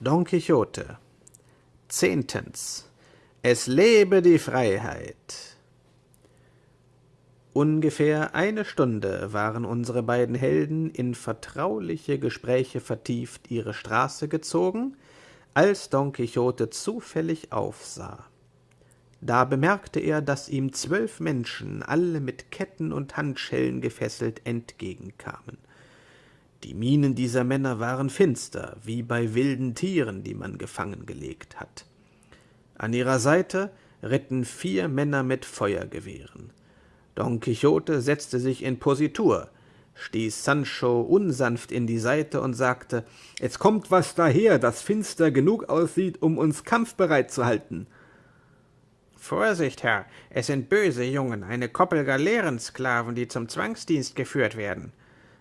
Don Quixote Zehntens Es lebe die Freiheit Ungefähr eine Stunde waren unsere beiden Helden in vertrauliche Gespräche vertieft ihre Straße gezogen, als Don Quixote zufällig aufsah. Da bemerkte er, dass ihm zwölf Menschen, alle mit Ketten und Handschellen gefesselt, entgegenkamen. Die Mienen dieser Männer waren finster, wie bei wilden Tieren, die man gefangen gelegt hat. An ihrer Seite ritten vier Männer mit Feuergewehren. Don Quixote setzte sich in Positur, stieß Sancho unsanft in die Seite und sagte, »Es kommt was daher, das finster genug aussieht, um uns kampfbereit zu halten.« »Vorsicht, Herr, es sind böse Jungen, eine Koppel Galeerensklaven, die zum Zwangsdienst geführt werden.«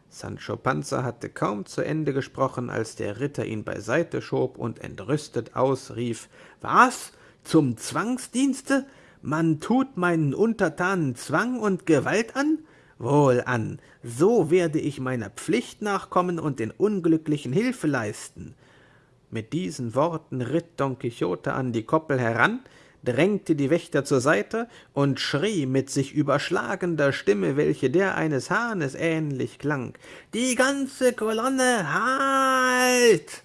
Sancho Panza hatte kaum zu Ende gesprochen, als der Ritter ihn beiseite schob und entrüstet ausrief, »Was? Zum Zwangsdienste? Man tut meinen Untertanen Zwang und Gewalt an? Wohlan, so werde ich meiner Pflicht nachkommen und den Unglücklichen Hilfe leisten.« Mit diesen Worten ritt Don Quixote an die Koppel heran, drängte die Wächter zur Seite und schrie mit sich überschlagender Stimme, welche der eines Hahnes ähnlich klang, »Die ganze Kolonne, halt!«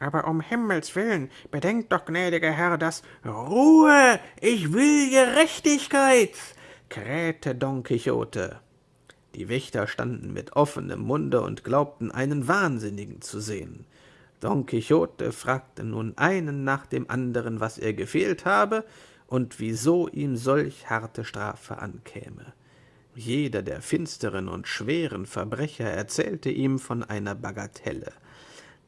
»Aber um Himmels willen, bedenkt doch, gnädiger Herr, dass »Ruhe! Ich will Gerechtigkeit!« krähte Don Quixote. Die Wächter standen mit offenem Munde und glaubten, einen Wahnsinnigen zu sehen. Don Quixote fragte nun einen nach dem anderen, was er gefehlt habe und wieso ihm solch harte Strafe ankäme. Jeder der finsteren und schweren Verbrecher erzählte ihm von einer Bagatelle.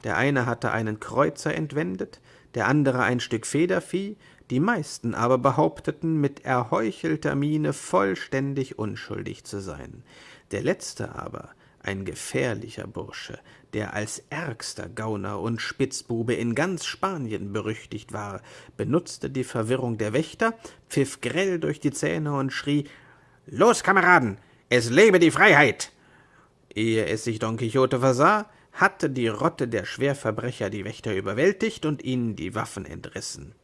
Der eine hatte einen Kreuzer entwendet, der andere ein Stück Federvieh, die meisten aber behaupteten mit erheuchelter Miene vollständig unschuldig zu sein. Der letzte aber ein gefährlicher Bursche, der als ärgster Gauner und Spitzbube in ganz Spanien berüchtigt war, benutzte die Verwirrung der Wächter, pfiff grell durch die Zähne und schrie »Los, Kameraden, es lebe die Freiheit!« Ehe es sich Don Quixote versah, hatte die Rotte der Schwerverbrecher die Wächter überwältigt und ihnen die Waffen entrissen.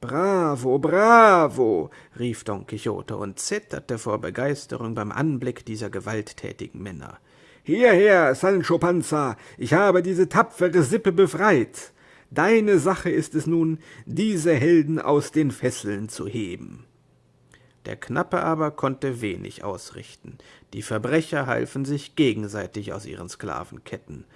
»Bravo, bravo!« rief Don Quixote und zitterte vor Begeisterung beim Anblick dieser gewalttätigen Männer. Hierher, Sancho Panza, ich habe diese tapfere Sippe befreit. Deine Sache ist es nun, diese Helden aus den Fesseln zu heben. Der Knappe aber konnte wenig ausrichten. Die Verbrecher halfen sich gegenseitig aus ihren Sklavenketten.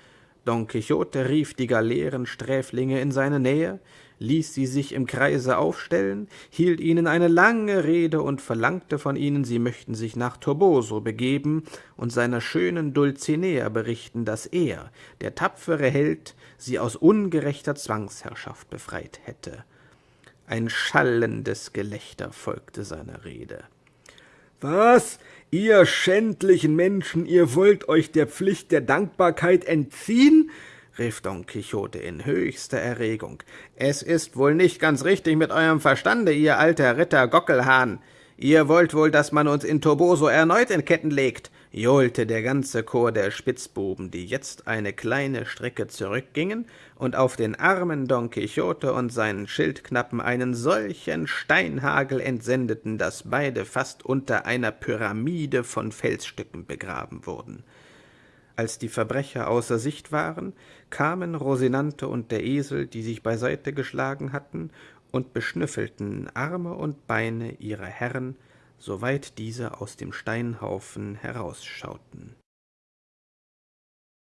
Don Quixote rief die Galeerensträflinge in seine Nähe, ließ sie sich im Kreise aufstellen, hielt ihnen eine lange Rede und verlangte von ihnen, sie möchten sich nach Toboso begeben und seiner schönen Dulcinea berichten, dass er, der tapfere Held, sie aus ungerechter Zwangsherrschaft befreit hätte. Ein schallendes Gelächter folgte seiner Rede. Was, ihr schändlichen Menschen, ihr wollt euch der Pflicht der Dankbarkeit entziehen? rief Don Quixote in höchster Erregung. Es ist wohl nicht ganz richtig mit eurem Verstande, ihr alter Ritter Gockelhahn. Ihr wollt wohl, dass man uns in Toboso erneut in Ketten legt, johlte der ganze Chor der Spitzbuben, die jetzt eine kleine Strecke zurückgingen und auf den armen Don Quixote und seinen Schildknappen einen solchen Steinhagel entsendeten, dass beide fast unter einer Pyramide von Felsstücken begraben wurden. Als die Verbrecher außer Sicht waren, kamen Rosinante und der Esel, die sich beiseite geschlagen hatten, und beschnüffelten Arme und Beine ihrer Herren, soweit diese aus dem Steinhaufen herausschauten.